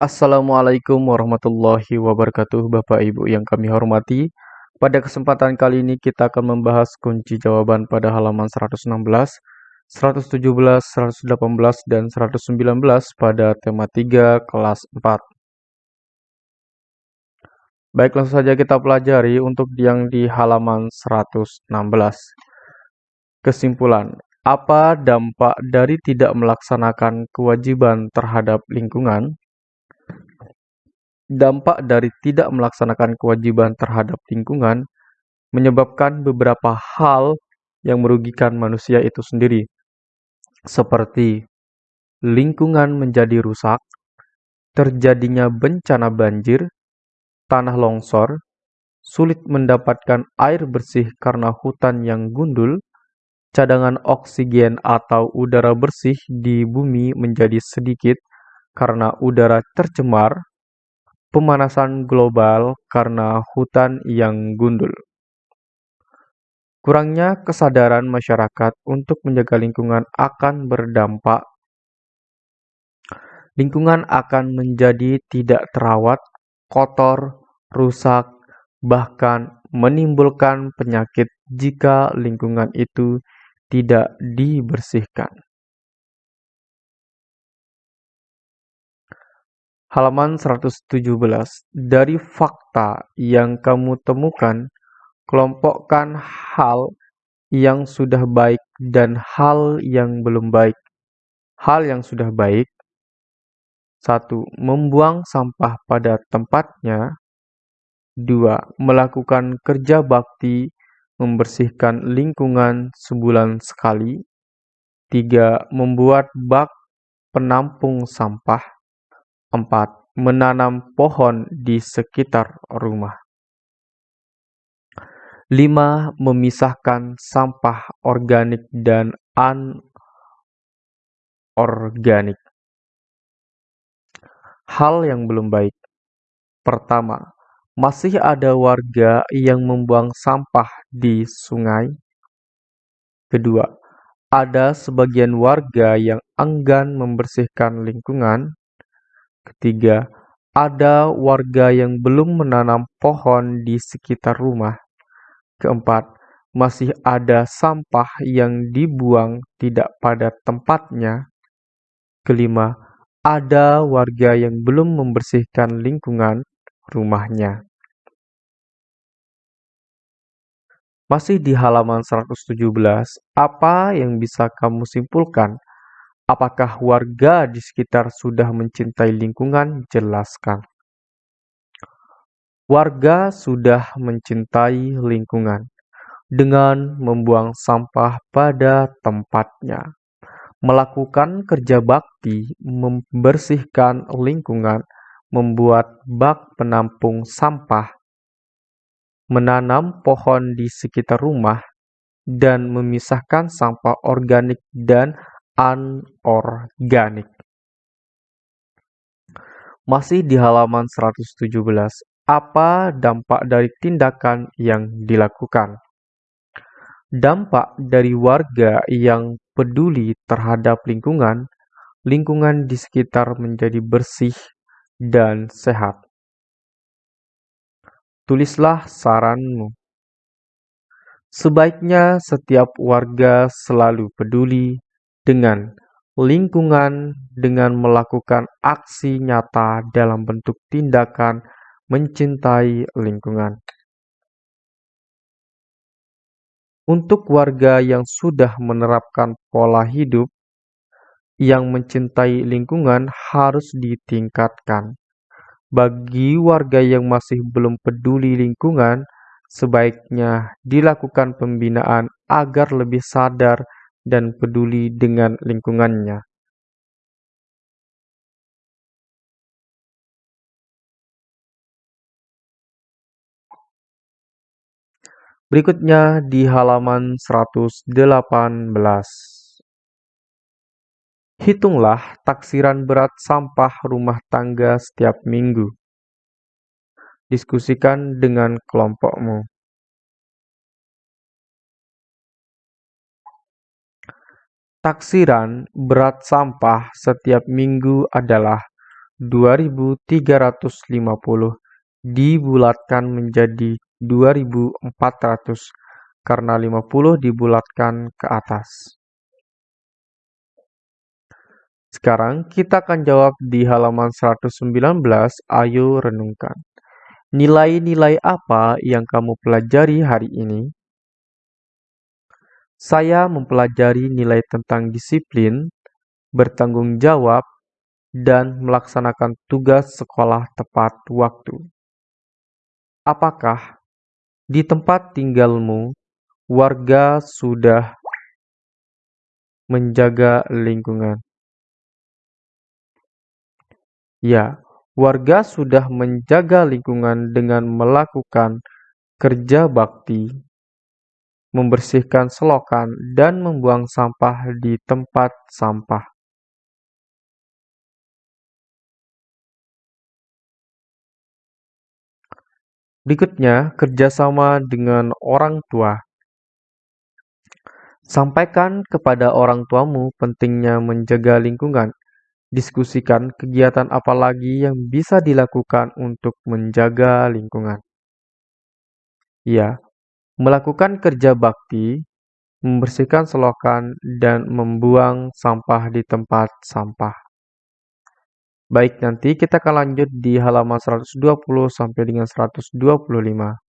Assalamualaikum warahmatullahi wabarakatuh Bapak Ibu yang kami hormati. Pada kesempatan kali ini kita akan membahas kunci jawaban pada halaman 116 117, 118, dan 119 pada tema 3 kelas 4 Baik langsung saja kita pelajari untuk yang di halaman 116 Kesimpulan Apa dampak dari tidak melaksanakan kewajiban terhadap lingkungan? Dampak dari tidak melaksanakan kewajiban terhadap lingkungan menyebabkan beberapa hal yang merugikan manusia itu sendiri, seperti lingkungan menjadi rusak, terjadinya bencana banjir, tanah longsor, sulit mendapatkan air bersih karena hutan yang gundul, cadangan oksigen atau udara bersih di bumi menjadi sedikit karena udara tercemar, pemanasan global karena hutan yang gundul. Kurangnya kesadaran masyarakat untuk menjaga lingkungan akan berdampak lingkungan akan menjadi tidak terawat, kotor, rusak, bahkan menimbulkan penyakit jika lingkungan itu tidak dibersihkan. Halaman 117. Dari fakta yang kamu temukan, kelompokkan hal yang sudah baik dan hal yang belum baik. Hal yang sudah baik 1. Membuang sampah pada tempatnya 2. Melakukan kerja bakti membersihkan lingkungan sebulan sekali 3. Membuat bak penampung sampah 4. Menanam pohon di sekitar rumah. 5. Memisahkan sampah organik dan anorganik. Hal yang belum baik. Pertama, masih ada warga yang membuang sampah di sungai. Kedua, ada sebagian warga yang enggan membersihkan lingkungan. Ketiga, ada warga yang belum menanam pohon di sekitar rumah. Keempat, masih ada sampah yang dibuang tidak pada tempatnya. Kelima, ada warga yang belum membersihkan lingkungan rumahnya. Masih di halaman 117, apa yang bisa kamu simpulkan Apakah warga di sekitar sudah mencintai lingkungan? Jelaskan. Warga sudah mencintai lingkungan dengan membuang sampah pada tempatnya, melakukan kerja bakti, membersihkan lingkungan, membuat bak penampung sampah, menanam pohon di sekitar rumah, dan memisahkan sampah organik dan anorganik. Masih di halaman 117, apa dampak dari tindakan yang dilakukan? Dampak dari warga yang peduli terhadap lingkungan, lingkungan di sekitar menjadi bersih dan sehat. Tulislah saranmu. Sebaiknya setiap warga selalu peduli dengan lingkungan dengan melakukan aksi nyata dalam bentuk tindakan mencintai lingkungan. Untuk warga yang sudah menerapkan pola hidup yang mencintai lingkungan harus ditingkatkan. Bagi warga yang masih belum peduli lingkungan, sebaiknya dilakukan pembinaan agar lebih sadar dan peduli dengan lingkungannya. Berikutnya di halaman 118. Hitunglah taksiran berat sampah rumah tangga setiap minggu. Diskusikan dengan kelompokmu. Taksiran berat sampah setiap minggu adalah 2350 dibulatkan menjadi 2400 karena 50 dibulatkan ke atas. Sekarang kita akan jawab di halaman 119, ayo renungkan. Nilai-nilai apa yang kamu pelajari hari ini? Saya mempelajari nilai tentang disiplin, bertanggung jawab, dan melaksanakan tugas sekolah tepat waktu. Apakah di tempat tinggalmu warga sudah menjaga lingkungan? Ya, warga sudah menjaga lingkungan dengan melakukan kerja bakti, membersihkan selokan, dan membuang sampah di tempat sampah. Berikutnya, kerjasama dengan orang tua. Sampaikan kepada orang tuamu pentingnya menjaga lingkungan. Diskusikan kegiatan apa lagi yang bisa dilakukan untuk menjaga lingkungan. Ya, melakukan kerja bakti, membersihkan selokan, dan membuang sampah di tempat sampah. Baik, nanti kita akan lanjut di halaman 120 sampai dengan 125.